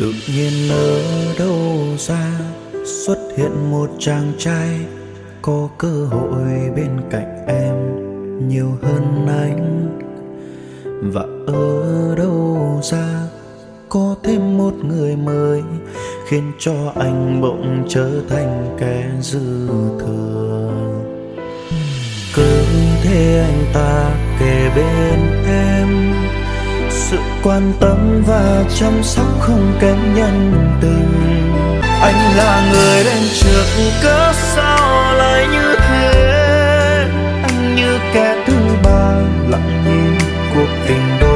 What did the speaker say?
tự nhiên ở đâu ra, xuất hiện một chàng trai có cơ hội bên cạnh em nhiều hơn anh. Và ở đâu ra, có thêm một người mới khiến cho anh bỗng trở thành kẻ dư thừa. Cứ thế anh ta kề bên quan tâm và chăm sóc không kém nhân tình. Anh là người đến trượt cớ sao lại như thế? Anh như kẻ thứ ba lặng nhìn cuộc tình đôi